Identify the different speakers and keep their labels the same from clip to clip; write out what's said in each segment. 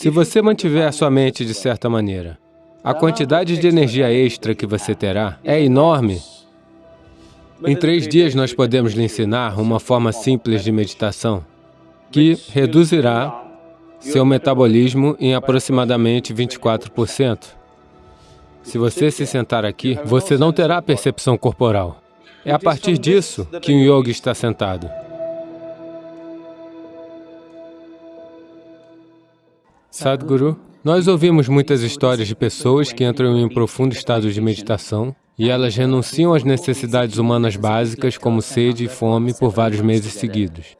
Speaker 1: Se você mantiver a sua mente de certa maneira, a quantidade de energia extra que você terá é enorme. Em três dias nós podemos lhe ensinar uma forma simples de meditação que reduzirá seu metabolismo em aproximadamente 24%. Se você se sentar aqui, você não terá percepção corporal. É a partir disso que um yogi está sentado. Sadhguru, nós ouvimos muitas histórias de pessoas que entram em um profundo estado de meditação e elas renunciam às necessidades humanas básicas como sede e fome por vários meses seguidos.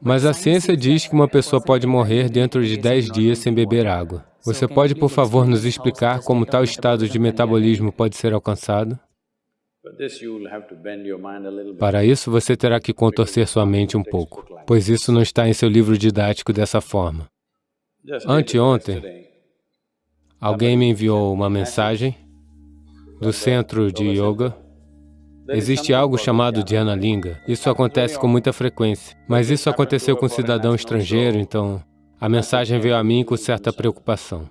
Speaker 1: Mas a ciência diz que uma pessoa pode morrer dentro de 10 dias sem beber água. Você pode, por favor, nos explicar como tal estado de metabolismo pode ser alcançado? Para isso, você terá que contorcer sua mente um pouco, pois isso não está em seu livro didático dessa forma. Anteontem, alguém me enviou uma mensagem do centro de yoga. Existe algo chamado Dhyana Linga. Isso acontece com muita frequência, mas isso aconteceu com um cidadão estrangeiro, então a mensagem veio a mim com certa preocupação.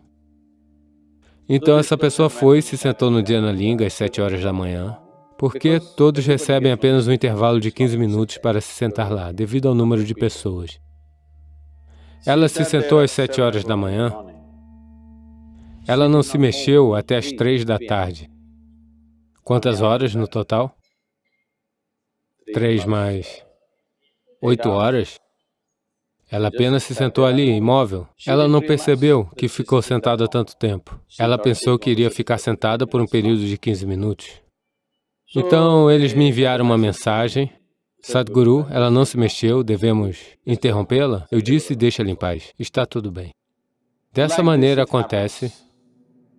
Speaker 1: Então essa pessoa foi e se sentou no Dhyana Linga às sete horas da manhã, porque todos recebem apenas um intervalo de 15 minutos para se sentar lá, devido ao número de pessoas. Ela se sentou às sete horas da manhã. Ela não se mexeu até às três da tarde. Quantas horas no total? Três mais oito horas? Ela apenas se sentou ali, imóvel. Ela não percebeu que ficou sentada tanto tempo. Ela pensou que iria ficar sentada por um período de 15 minutos. Então, eles me enviaram uma mensagem Sadhguru, ela não se mexeu, devemos interrompê-la? Eu disse, deixa-ela em paz, está tudo bem. Dessa maneira acontece.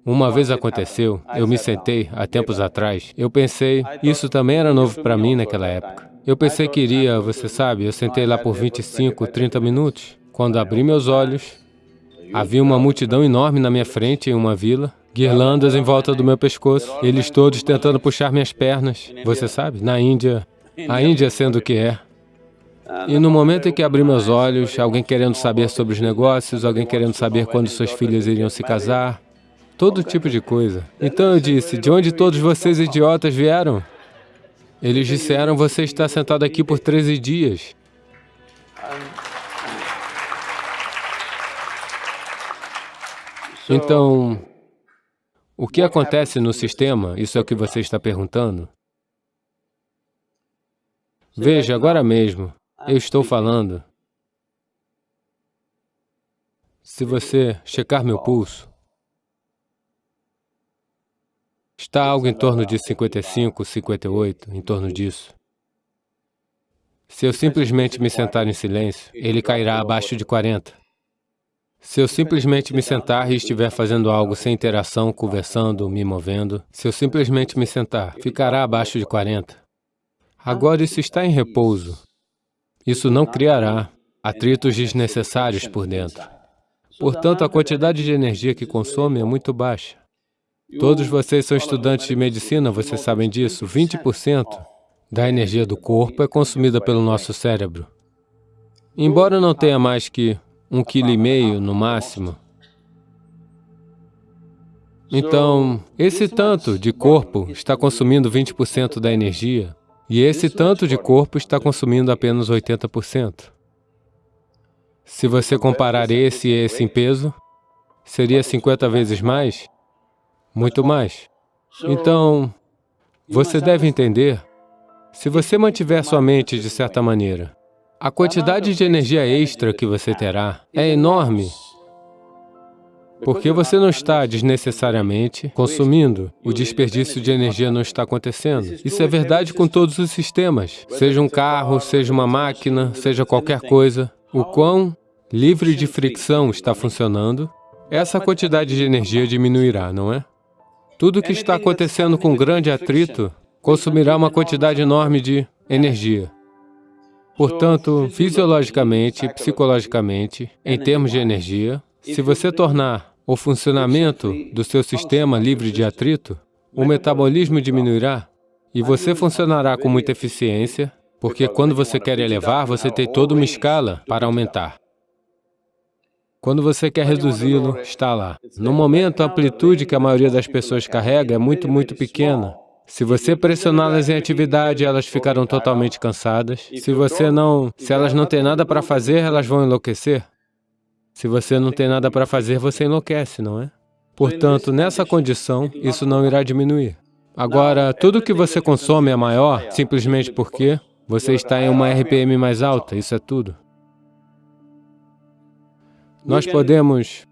Speaker 1: Uma vez aconteceu, eu me sentei, há tempos atrás, eu pensei, isso também era novo para mim naquela época. Eu pensei que iria, você sabe, eu sentei lá por 25, 30 minutos. Quando abri meus olhos, havia uma multidão enorme na minha frente em uma vila, guirlandas em volta do meu pescoço, eles todos tentando puxar minhas pernas. Você sabe, na Índia, a Índia sendo o que é. E no momento em que abri meus olhos, alguém querendo saber sobre os negócios, alguém querendo saber quando suas filhas iriam se casar, todo tipo de coisa. Então eu disse, de onde todos vocês idiotas vieram? Eles disseram, você está sentado aqui por 13 dias. Então, o que acontece no sistema, isso é o que você está perguntando, Veja, agora mesmo, eu estou falando. Se você checar meu pulso, está algo em torno de 55, 58, em torno disso. Se eu simplesmente me sentar em silêncio, ele cairá abaixo de 40. Se eu simplesmente me sentar e estiver fazendo algo sem interação, conversando, me movendo, se eu simplesmente me sentar, ficará abaixo de 40. Agora isso está em repouso. Isso não criará atritos desnecessários por dentro. Portanto, a quantidade de energia que consome é muito baixa. Todos vocês são estudantes de medicina, vocês sabem disso. 20% da energia do corpo é consumida pelo nosso cérebro. Embora não tenha mais que um quilo e meio no máximo, então, esse tanto de corpo está consumindo 20% da energia e esse tanto de corpo está consumindo apenas 80%. Se você comparar esse e esse em peso, seria 50 vezes mais? Muito mais. Então, você deve entender, se você mantiver sua mente de certa maneira, a quantidade de energia extra que você terá é enorme porque você não está desnecessariamente consumindo, o desperdício de energia não está acontecendo. Isso é verdade com todos os sistemas, seja um carro, seja uma máquina, seja qualquer coisa. O quão livre de fricção está funcionando, essa quantidade de energia diminuirá, não é? Tudo que está acontecendo com grande atrito consumirá uma quantidade enorme. de energia. Portanto, fisiologicamente, psicologicamente, em termos de energia, se você tornar o funcionamento do seu sistema livre de atrito, o metabolismo diminuirá e você funcionará com muita eficiência, porque quando você quer elevar, você tem toda uma escala para aumentar. Quando você quer reduzi-lo, está lá. No momento, a amplitude que a maioria das pessoas carrega é muito, muito pequena. Se você pressioná-las em atividade, elas ficarão totalmente cansadas. Se você não... Se elas não têm nada para fazer, elas vão enlouquecer. Se você não tem nada para fazer, você enlouquece, não é? Portanto, nessa condição, isso não irá diminuir. Agora, tudo que você consome é maior simplesmente porque você está em uma RPM mais alta, isso é tudo. Nós podemos,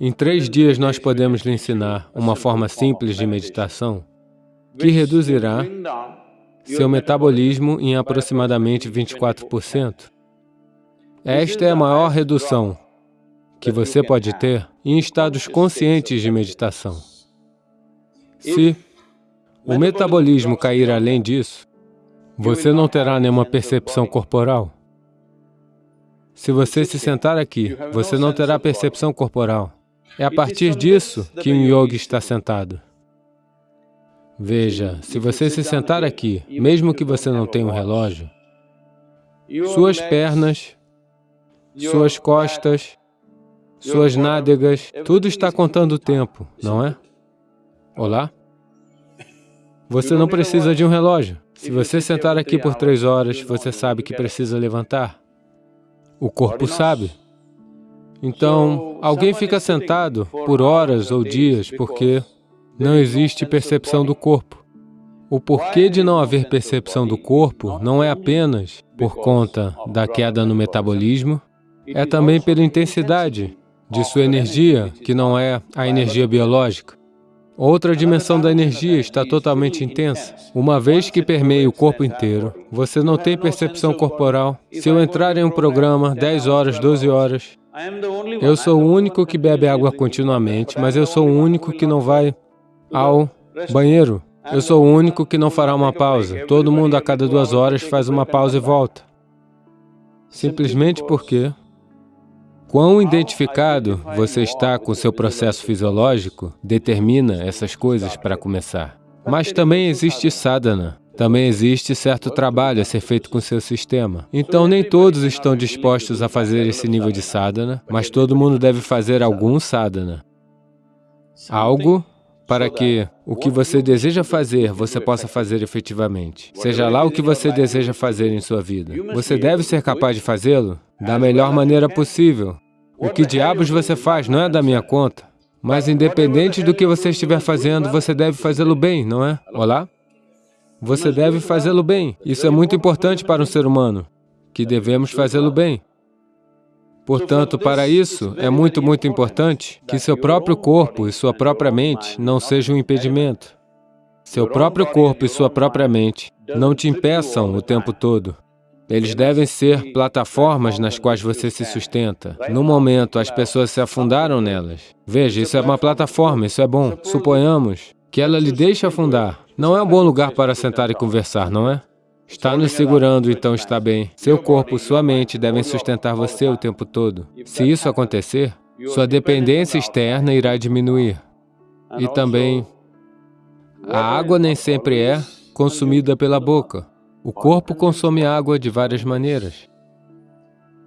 Speaker 1: em três dias nós podemos lhe ensinar uma forma simples de meditação que reduzirá seu metabolismo em aproximadamente 24%. Esta é a maior redução que você pode ter em estados conscientes de meditação. Se o metabolismo cair além disso, você não terá nenhuma percepção corporal. Se você se sentar aqui, você não terá percepção corporal. É a partir disso que um yogi está sentado. Veja, se você se sentar aqui, mesmo que você não tenha um relógio, suas pernas, suas costas, suas nádegas, tudo está contando o tempo, não é? Olá? Você não precisa de um relógio. Se você sentar aqui por três horas, você sabe que precisa levantar. O corpo sabe. Então, alguém fica sentado por horas ou dias porque não existe percepção do corpo. O porquê de não haver percepção do corpo não é apenas por conta da queda no metabolismo, é também pela intensidade de sua energia, que não é a energia biológica. Outra dimensão da energia está totalmente intensa. Uma vez que permeia o corpo inteiro, você não tem percepção corporal. Se eu entrar em um programa 10 horas, 12 horas, eu sou o único que bebe água continuamente, mas eu sou o único que não vai ao banheiro. Eu sou o único que não fará uma pausa. Todo mundo a cada duas horas faz uma pausa e volta. Simplesmente porque Quão identificado você está com seu processo fisiológico determina essas coisas para começar. Mas também existe sadhana, também existe certo trabalho a ser feito com seu sistema. Então, nem todos estão dispostos a fazer esse nível de sadhana, mas todo mundo deve fazer algum sadhana. Algo para que o que você deseja fazer, você possa fazer efetivamente. Seja lá o que você deseja fazer em sua vida. Você deve ser capaz de fazê-lo da melhor maneira possível, o que diabos você faz não é da minha conta. Mas independente do que você estiver fazendo, você deve fazê-lo bem, não é? Olá? Você deve fazê-lo bem. Isso é muito importante para um ser humano, que devemos fazê-lo bem. Portanto, para isso, é muito, muito importante que seu próprio corpo e sua própria mente não sejam um impedimento. Seu próprio corpo e sua própria mente não te impeçam o tempo todo. Eles devem ser plataformas nas quais você se sustenta. No momento, as pessoas se afundaram nelas. Veja, isso é uma plataforma, isso é bom. Suponhamos que ela lhe deixe afundar. Não é um bom lugar para sentar e conversar, não é? Está nos segurando, então está bem. Seu corpo, sua mente devem sustentar você o tempo todo. Se isso acontecer, sua dependência externa irá diminuir. E também, a água nem sempre é consumida pela boca. O corpo consome água de várias maneiras.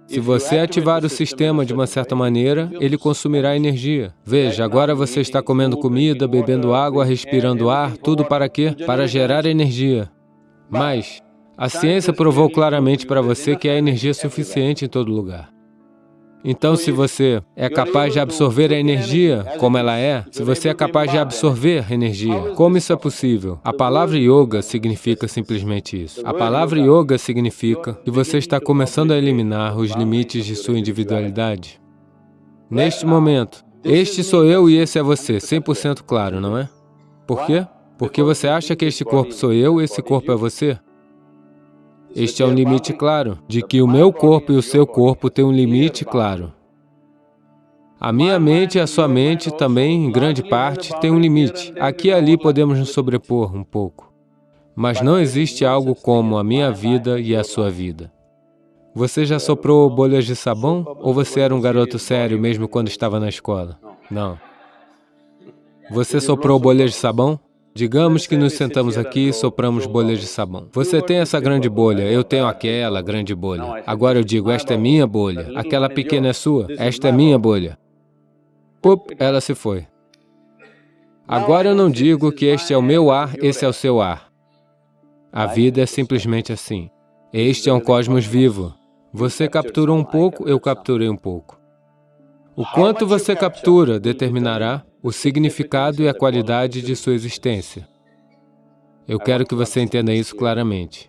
Speaker 1: Se você ativar o sistema de uma certa maneira, ele consumirá energia. Veja, agora você está comendo comida, bebendo água, respirando ar, tudo para quê? Para gerar energia. Mas a ciência provou claramente para você que há energia suficiente em todo lugar. Então, se você é capaz de absorver a energia como ela é, se você é capaz de absorver energia, como isso é possível? A palavra yoga significa simplesmente isso. A palavra yoga significa que você está começando a eliminar os limites de sua individualidade. Neste momento, este sou eu e esse é você, 100% claro, não é? Por quê? Porque você acha que este corpo sou eu e esse corpo é você? Este é um limite claro, de que o meu corpo e o seu corpo têm um limite claro. A minha mente e a sua mente também, em grande parte, têm um limite. Aqui e ali podemos nos sobrepor um pouco. Mas não existe algo como a minha vida e a sua vida. Você já soprou bolhas de sabão? Ou você era um garoto sério mesmo quando estava na escola? Não. Você soprou bolhas de sabão? Digamos que nos sentamos aqui e sopramos bolhas de sabão. Você tem essa grande bolha, eu tenho aquela grande bolha. Agora eu digo, esta é minha bolha, aquela pequena é sua, esta é minha bolha. Pup, ela se foi. Agora eu não digo que este é o meu ar, esse é o seu ar. A vida é simplesmente assim. Este é um cosmos vivo. Você capturou um pouco, eu capturei um pouco. O quanto você captura determinará o significado e a qualidade de sua existência. Eu quero que você entenda isso claramente.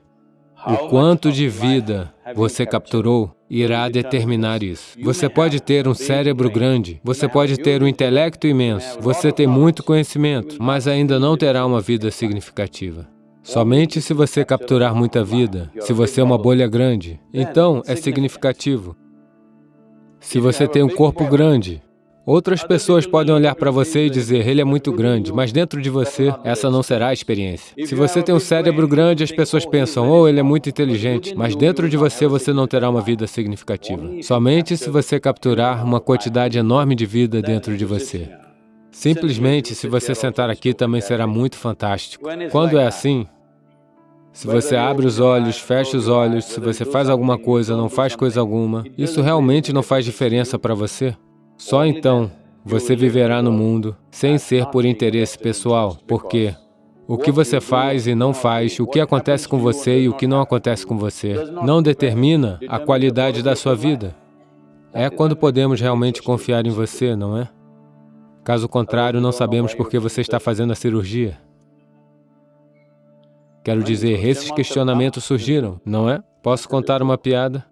Speaker 1: O quanto de vida você capturou irá determinar isso. Você pode ter um cérebro grande, você pode ter um intelecto imenso, você tem muito conhecimento, mas ainda não terá uma vida significativa. Somente se você capturar muita vida, se você é uma bolha grande, então é significativo. Se você tem um corpo grande, Outras pessoas podem olhar para você e dizer, ele é muito grande, mas dentro de você, essa não será a experiência. Se você tem um cérebro grande, as pessoas pensam, oh, ele é muito inteligente, mas dentro de você, você não terá uma vida significativa. Somente se você capturar uma quantidade enorme de vida dentro de você. Simplesmente, se você sentar aqui, também será muito fantástico. Quando é assim, se você abre os olhos, fecha os olhos, se você faz alguma coisa, não faz coisa alguma, isso realmente não faz diferença para você? Só então você viverá no mundo sem ser por interesse pessoal, porque o que você faz e não faz, o que acontece com você e o que não acontece com você, não determina a qualidade da sua vida. É quando podemos realmente confiar em você, não é? Caso contrário, não sabemos por que você está fazendo a cirurgia. Quero dizer, esses questionamentos surgiram, não é? Posso contar uma piada?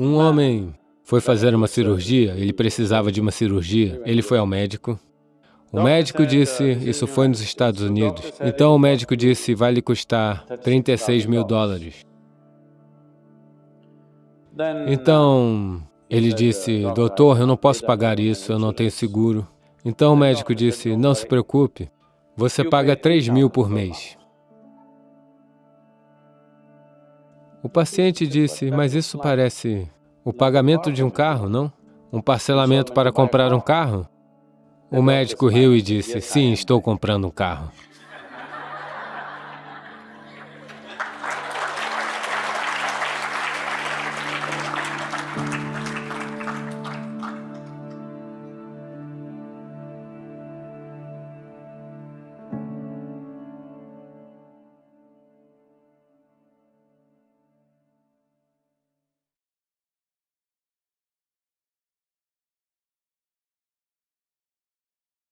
Speaker 1: Um homem foi fazer uma cirurgia, ele precisava de uma cirurgia, ele foi ao médico. O médico disse, isso foi nos Estados Unidos, então o médico disse, vai lhe custar 36 mil dólares. Então, ele disse, doutor, eu não posso pagar isso, eu não tenho seguro. Então o médico disse, não se preocupe, você paga 3 mil por mês. O paciente disse, mas isso parece o pagamento de um carro, não? Um parcelamento para comprar um carro? O médico riu e disse, sim, estou comprando um carro.